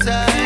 outside.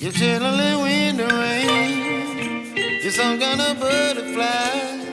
You're chilling in the rain. You're some kind of butterfly.